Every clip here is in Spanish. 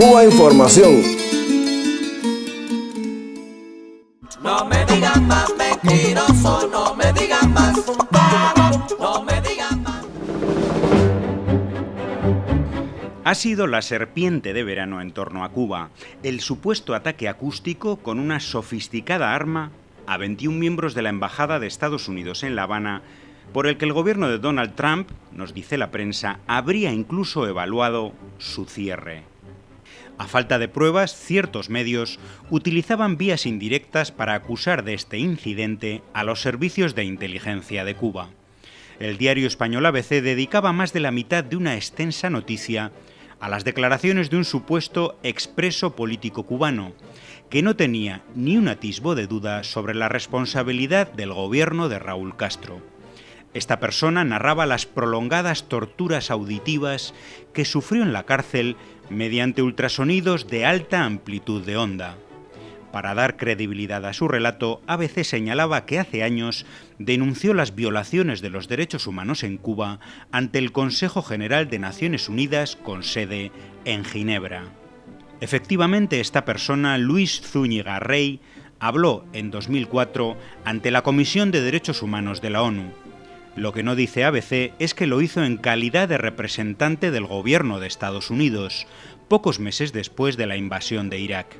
Cuba Información. No me digan más mentiroso, no me digan más no me digan más. Ha sido la serpiente de verano en torno a Cuba, el supuesto ataque acústico con una sofisticada arma a 21 miembros de la Embajada de Estados Unidos en La Habana, por el que el gobierno de Donald Trump, nos dice la prensa, habría incluso evaluado su cierre. A falta de pruebas, ciertos medios utilizaban vías indirectas para acusar de este incidente a los servicios de inteligencia de Cuba. El diario español ABC dedicaba más de la mitad de una extensa noticia a las declaraciones de un supuesto expreso político cubano, que no tenía ni un atisbo de duda sobre la responsabilidad del gobierno de Raúl Castro. Esta persona narraba las prolongadas torturas auditivas que sufrió en la cárcel mediante ultrasonidos de alta amplitud de onda. Para dar credibilidad a su relato, ABC señalaba que hace años denunció las violaciones de los derechos humanos en Cuba ante el Consejo General de Naciones Unidas con sede en Ginebra. Efectivamente, esta persona, Luis Zúñiga Rey, habló en 2004 ante la Comisión de Derechos Humanos de la ONU. Lo que no dice ABC es que lo hizo en calidad de representante del gobierno de Estados Unidos, pocos meses después de la invasión de Irak.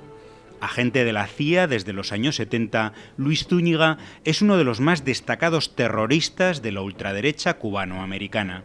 Agente de la CIA desde los años 70, Luis Zúñiga es uno de los más destacados terroristas de la ultraderecha cubano-americana.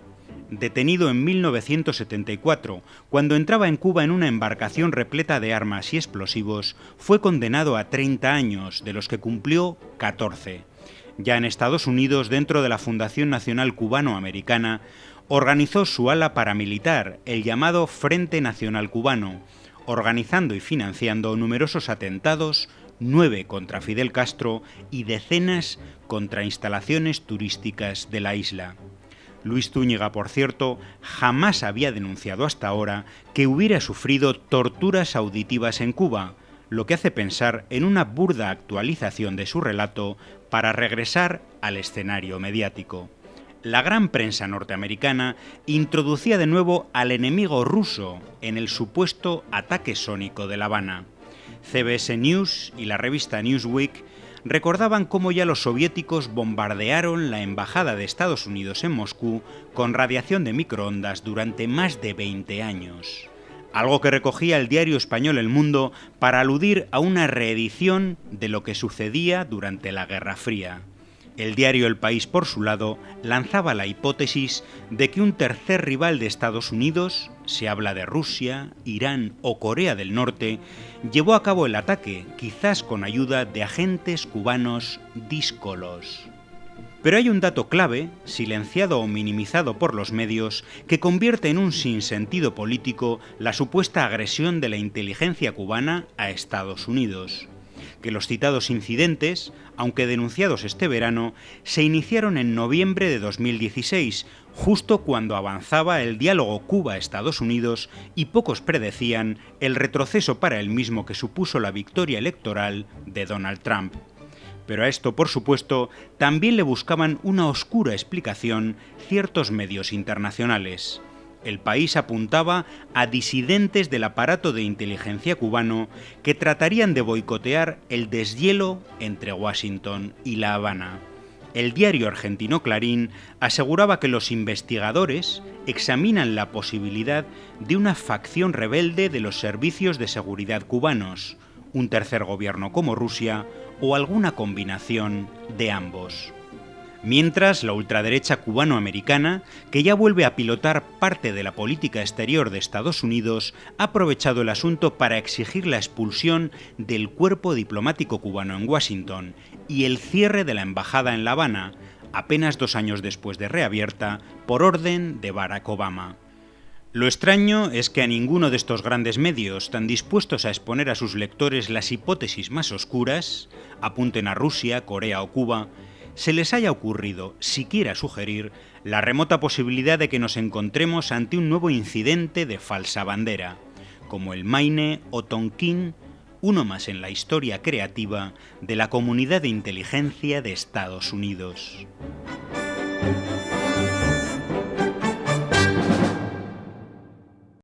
Detenido en 1974, cuando entraba en Cuba en una embarcación repleta de armas y explosivos, fue condenado a 30 años, de los que cumplió 14 ya en Estados Unidos, dentro de la Fundación Nacional Cubano-Americana, organizó su ala paramilitar, el llamado Frente Nacional Cubano, organizando y financiando numerosos atentados, nueve contra Fidel Castro y decenas contra instalaciones turísticas de la isla. Luis Zúñiga, por cierto, jamás había denunciado hasta ahora que hubiera sufrido torturas auditivas en Cuba, lo que hace pensar en una burda actualización de su relato para regresar al escenario mediático. La gran prensa norteamericana introducía de nuevo al enemigo ruso en el supuesto ataque sónico de La Habana. CBS News y la revista Newsweek recordaban cómo ya los soviéticos bombardearon la embajada de Estados Unidos en Moscú con radiación de microondas durante más de 20 años algo que recogía el diario español El Mundo para aludir a una reedición de lo que sucedía durante la Guerra Fría. El diario El País, por su lado, lanzaba la hipótesis de que un tercer rival de Estados Unidos, se habla de Rusia, Irán o Corea del Norte, llevó a cabo el ataque, quizás con ayuda de agentes cubanos díscolos. Pero hay un dato clave, silenciado o minimizado por los medios, que convierte en un sinsentido político la supuesta agresión de la inteligencia cubana a Estados Unidos. Que los citados incidentes, aunque denunciados este verano, se iniciaron en noviembre de 2016, justo cuando avanzaba el diálogo Cuba-Estados Unidos y pocos predecían el retroceso para el mismo que supuso la victoria electoral de Donald Trump. Pero a esto, por supuesto, también le buscaban una oscura explicación ciertos medios internacionales. El país apuntaba a disidentes del aparato de inteligencia cubano que tratarían de boicotear el deshielo entre Washington y La Habana. El diario argentino Clarín aseguraba que los investigadores examinan la posibilidad de una facción rebelde de los servicios de seguridad cubanos, un tercer gobierno como Rusia o alguna combinación de ambos. Mientras, la ultraderecha cubano-americana, que ya vuelve a pilotar parte de la política exterior de Estados Unidos, ha aprovechado el asunto para exigir la expulsión del cuerpo diplomático cubano en Washington y el cierre de la embajada en La Habana, apenas dos años después de reabierta, por orden de Barack Obama. Lo extraño es que a ninguno de estos grandes medios, tan dispuestos a exponer a sus lectores las hipótesis más oscuras, apunten a Rusia, Corea o Cuba, se les haya ocurrido siquiera sugerir la remota posibilidad de que nos encontremos ante un nuevo incidente de falsa bandera, como el Maine o Tonkin, uno más en la historia creativa de la comunidad de inteligencia de Estados Unidos.